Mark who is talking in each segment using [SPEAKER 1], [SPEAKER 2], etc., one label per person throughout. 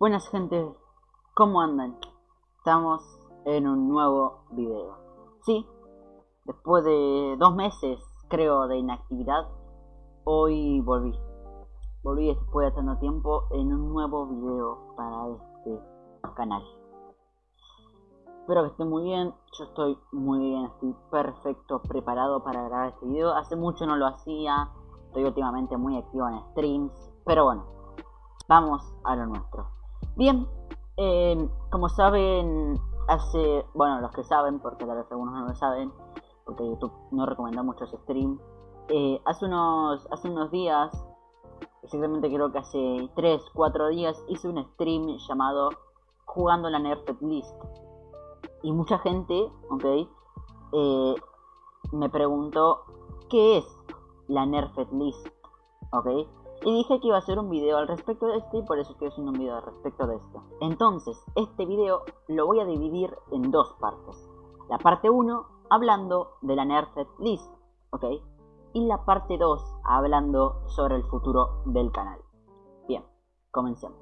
[SPEAKER 1] Buenas gente, ¿cómo andan? Estamos en un nuevo video. Sí, después de dos meses, creo, de inactividad, hoy volví. Volví después de tanto tiempo en un nuevo video para este canal. Espero que estén muy bien, yo estoy muy bien, estoy perfecto, preparado para grabar este video. Hace mucho no lo hacía, estoy últimamente muy activo en streams, pero bueno, vamos a lo nuestro. Bien, eh, como saben, hace, bueno, los que saben, porque tal vez algunos no lo saben, porque YouTube no recomienda muchos streams, eh, hace, unos, hace unos días, exactamente creo que hace 3, 4 días, hice un stream llamado Jugando la Nerfed List. Y mucha gente, ok, eh, me preguntó qué es la Nerfed List, ok. Y dije que iba a hacer un video al respecto de este y por eso estoy haciendo un video al respecto de esto. Entonces, este video lo voy a dividir en dos partes. La parte 1 hablando de la Nerfed List, ¿ok? Y la parte 2 hablando sobre el futuro del canal. Bien, comencemos.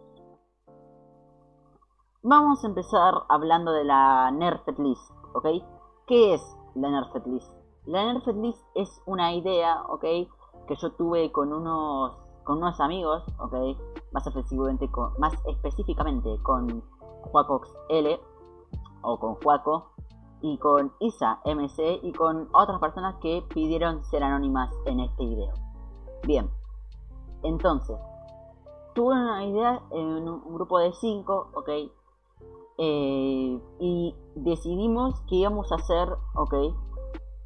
[SPEAKER 1] Vamos a empezar hablando de la Nerfed List, ¿ok? ¿Qué es la Nerfed List? La Nerfed List es una idea, ¿ok? Que yo tuve con unos con unos amigos, ok, más específicamente con, más específicamente con Juacox L o con Juaco y con Isa MC y con otras personas que pidieron ser anónimas en este video. Bien, entonces, tuve una idea en un grupo de 5, ok, eh, y decidimos que íbamos a hacer, ok,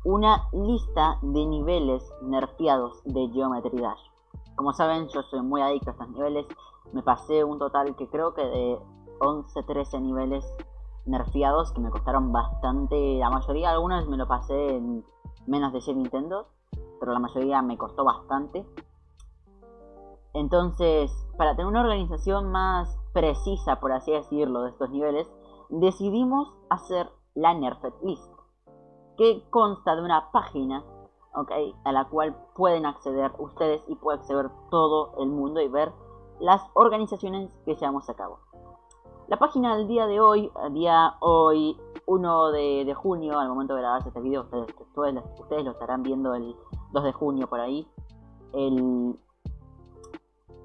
[SPEAKER 1] una lista de niveles nerfeados de Geometry Dash. Como saben, yo soy muy adicto a estos niveles. Me pasé un total que creo que de 11-13 niveles nerfeados que me costaron bastante. La mayoría, algunos me lo pasé en menos de 100 Nintendo, pero la mayoría me costó bastante. Entonces, para tener una organización más precisa, por así decirlo, de estos niveles, decidimos hacer la Nerfed List, que consta de una página a la cual pueden acceder ustedes y puede acceder todo el mundo y ver las organizaciones que llevamos a cabo. La página del día de hoy, día hoy 1 de, junio, al momento de grabar este video, ustedes, ustedes, lo estarán viendo el 2 de junio por ahí.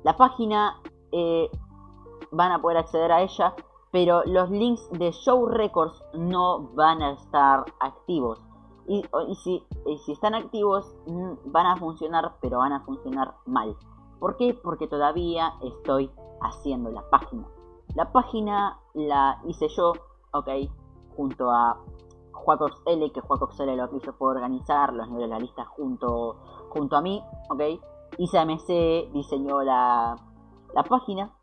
[SPEAKER 1] la página eh, van a poder acceder a ella, pero los links de Show Records no van a estar activos. Y, si, si, están activos mm, van a funcionar, pero van a funcionar mal. ¿Por qué? Porque todavía estoy haciendo la página. La página la hice yo, ok, junto a Juacox L, que Juacox L lo que hizo fue organizar los niveles de la lista junto, junto a mí, ok. ISAMC diseñó la, la página,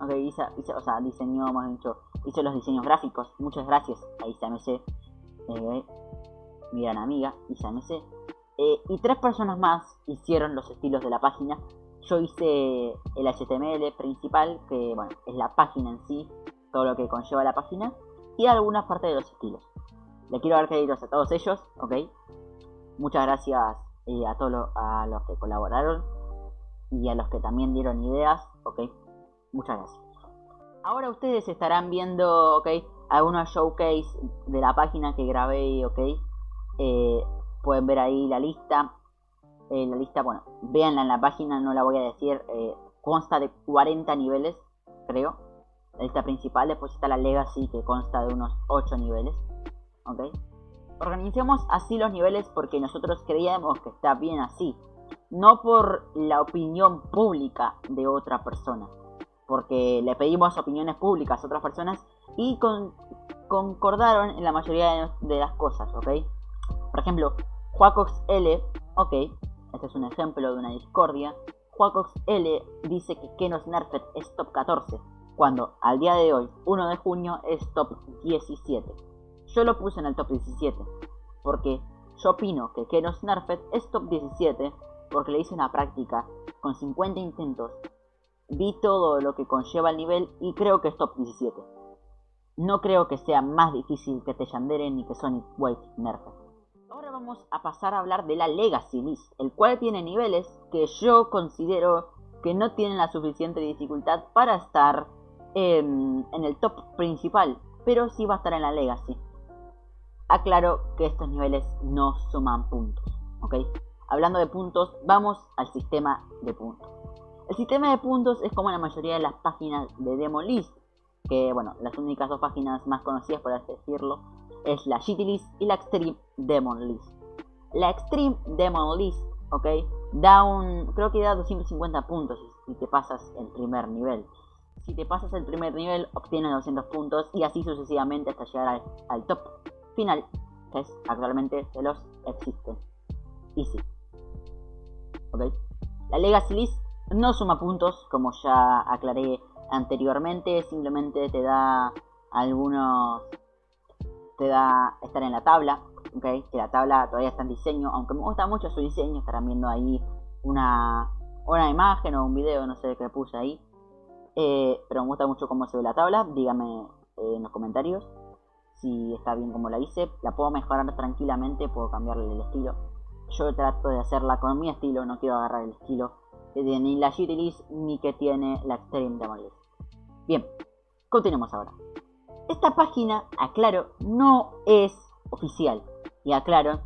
[SPEAKER 1] ok, Isa, o sea, diseñó, hemos dicho, hizo los diseños gráficos. Muchas gracias a ISAMC. Eh, mi gran amiga, Isa MC. Eh, y tres personas más hicieron los estilos de la página. Yo hice el HTML principal, que bueno, es la página en sí, todo lo que conlleva la página, y algunas partes de los estilos. Le quiero dar créditos a todos ellos, ok. Muchas gracias eh, a todos a los que colaboraron y a los que también dieron ideas, ok. Muchas gracias. Ahora ustedes estarán viendo, ok, algunos showcase de la página que grabé, ok. Eh, pueden ver ahí la lista. Eh, la lista, bueno, véanla en la página, no la voy a decir. Eh, consta de 40 niveles, creo. La lista principal. Después está la Legacy, que consta de unos 8 niveles. ¿Ok? Organizamos así los niveles porque nosotros creíamos que está bien así. No por la opinión pública de otra persona. Porque le pedimos opiniones públicas a otras personas y concordaron en la mayoría de las cosas, ¿ok? Por ejemplo, Juacox L, ok, este es un ejemplo de una discordia. Juacox L dice que Kenos Nerfed es top 14, cuando al día de hoy, 1 de junio, es top 17. Yo lo puse en el top 17, porque yo opino que Kenos Nerfed es top 17, porque le hice una práctica con 50 intentos, vi todo lo que conlleva el nivel y creo que es top 17. No creo que sea más difícil que Yandere ni que Sonic Wave Nerfed. Vamos a pasar a hablar de la Legacy List, el cual tiene niveles que yo considero que no tienen la suficiente dificultad para estar en, el top principal, pero sí va a estar en la Legacy. Aclaro que estos niveles no suman puntos, ¿ok? Hablando de puntos, vamos al sistema de puntos. El sistema de puntos es como la mayoría de las páginas de Demo List, que bueno, las únicas dos páginas más conocidas por así decirlo es la GT List y la Extreme Demon List. La Extreme Demon List, ok, da un, creo que da 250 puntos si te pasas el primer nivel. Si te pasas el primer nivel, obtienes 200 puntos y así sucesivamente hasta llegar al, top final, que es actualmente de los existen. Easy. ¿Ok? La Legacy List no suma puntos, como ya aclaré anteriormente, simplemente te da algunos... te da estar en la tabla, Que la tabla todavía está en diseño, aunque me gusta mucho su diseño, estarán viendo ahí una, una imagen o un video, no sé qué puse ahí. Eh, pero me gusta mucho cómo se ve la tabla. Dígame eh, en los comentarios si está bien como la hice. La puedo mejorar tranquilamente, puedo cambiarle el estilo. Yo trato de hacerla con mi estilo, no quiero agarrar el estilo que tiene ni la Gitilis ni que tiene la Extreme Demolish. Bien, continuemos ahora. Esta página, aclaro, no es oficial. Y aclaro,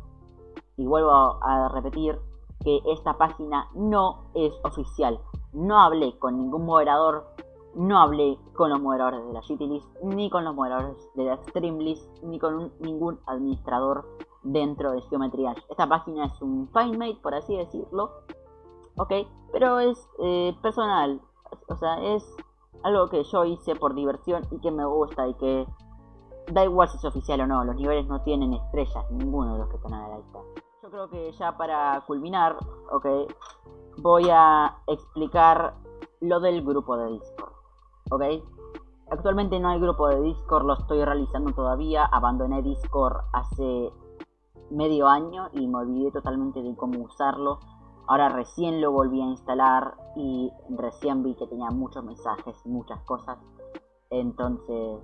[SPEAKER 1] y vuelvo a repetir, que esta página no es oficial. No hablé con ningún moderador, no hablé con los moderadores de la GTList, ni con los moderadores de la Streamlist, ni con ningún administrador dentro de Geometry Esta página es un FineMate, por así decirlo, ok, pero es eh, personal, o sea, es algo que yo hice por diversión y que me gusta y que da igual si es oficial o no, los niveles no tienen estrellas, ninguno de los que están a la lista creo que ya para culminar, ok, voy a explicar lo del grupo de Discord, ok. Actualmente no hay grupo de Discord, lo estoy realizando todavía, abandoné Discord hace medio año y me olvidé totalmente de cómo usarlo. Ahora recién lo volví a instalar y recién vi que tenía muchos mensajes, muchas cosas. Entonces,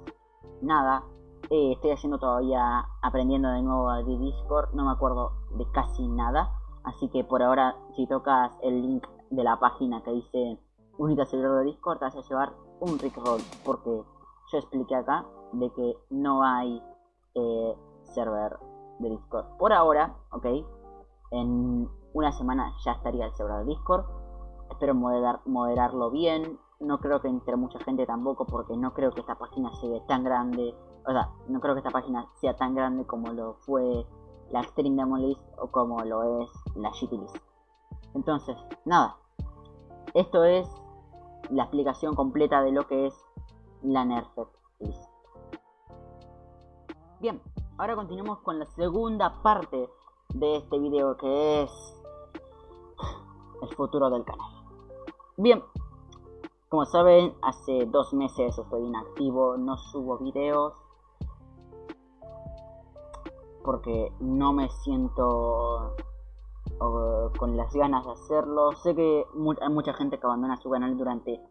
[SPEAKER 1] nada, eh, estoy haciendo todavía, aprendiendo de nuevo de Discord, no me acuerdo de casi nada. Así que por ahora, si tocas el link de la página que dice Unita servidor de Discord, te vas a llevar un Rickroll. Porque yo expliqué acá de que no hay eh, server de Discord. Por ahora, ok, en una semana ya estaría el server de Discord. Espero moderar, moderarlo bien. No creo que entre mucha gente tampoco, porque no creo que esta página sea tan grande o sea, no creo que esta página sea tan grande como lo fue la Extreme Demo List o como lo es la List. Entonces, nada. Esto es la explicación completa de lo que es la Nerfed List. Bien, ahora continuamos con la segunda parte de este video que es el futuro del canal. Bien, como saben, hace dos meses estoy inactivo, no subo videos porque no me siento con las ganas de hacerlo. Sé que hay mucha gente que abandona su canal durante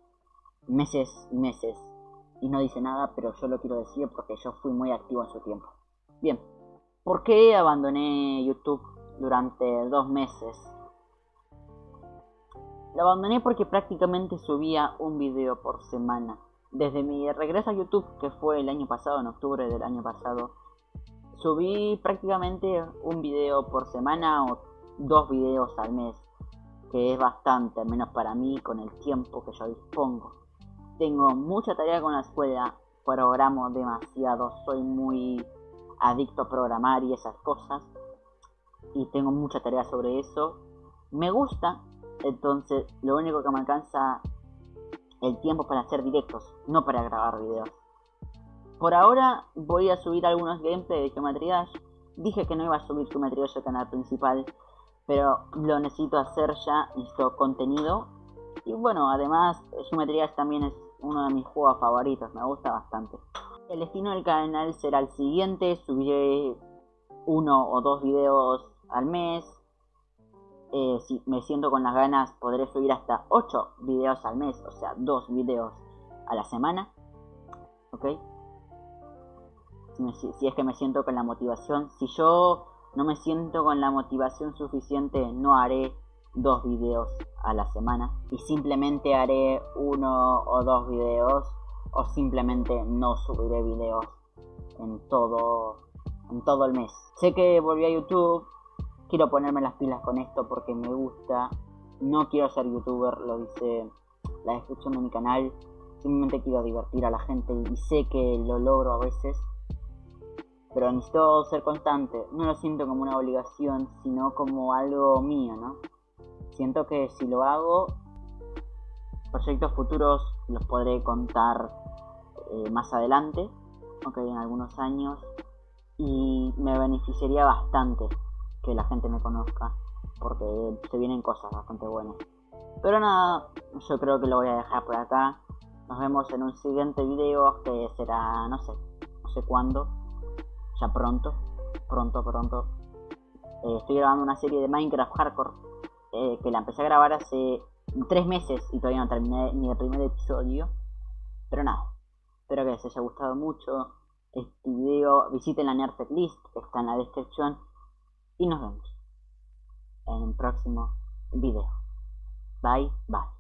[SPEAKER 1] meses y meses y no dice nada, pero yo lo quiero decir porque yo fui muy activo en su tiempo. Bien, ¿por qué abandoné YouTube durante dos meses? Lo abandoné porque prácticamente subía un video por semana. Desde mi regreso a YouTube, que fue el año pasado, en octubre del año pasado, subí prácticamente un video por semana o dos videos al mes, que es bastante, al menos para mí, con el tiempo que yo dispongo. Tengo mucha tarea con la escuela, programo demasiado, soy muy adicto a programar y esas cosas, y tengo mucha tarea sobre eso. Me gusta, entonces lo único que me alcanza el tiempo para hacer directos, no para grabar videos. Por ahora voy a subir algunos gameplay de Geometry. Dije que no iba a subir Geometry Dash al canal principal, pero lo necesito hacer ya, necesito contenido. Y bueno, además Geometry también es uno de mis juegos favoritos, me gusta bastante. El destino del canal será el siguiente, subiré uno o dos videos al mes. Eh, si me siento con las ganas, podré subir hasta 8 videos al mes, o sea, 2 videos a la semana. ¿Ok? Si, es que me siento con la motivación. Si yo no me siento con la motivación suficiente, no haré dos videos a la semana y simplemente haré uno o dos videos o simplemente no subiré videos en todo en todo el mes. Sé que volví a YouTube, quiero ponerme las pilas con esto porque me gusta. No quiero ser youtuber, lo dice la descripción de mi canal. Simplemente quiero divertir a la gente y sé que lo logro a veces. Pero necesito ser constante. No lo siento como una obligación, sino como algo mío, ¿no? Siento que si lo hago, proyectos futuros los podré contar eh, más adelante, aunque en algunos años, y me beneficiaría bastante que la gente me conozca, porque se vienen cosas bastante buenas. Pero nada, yo creo que lo voy a dejar por acá. Nos vemos en un siguiente video que será, no sé, no sé cuándo, ya pronto, pronto, pronto. Eh, estoy grabando una serie de Minecraft Hardcore eh, que la empecé a grabar hace tres meses y todavía no terminé ni el primer episodio. Pero nada, espero que les haya gustado mucho este video. Visiten la Nerdtech List, que está en la descripción. Y nos vemos en el próximo video. Bye, bye.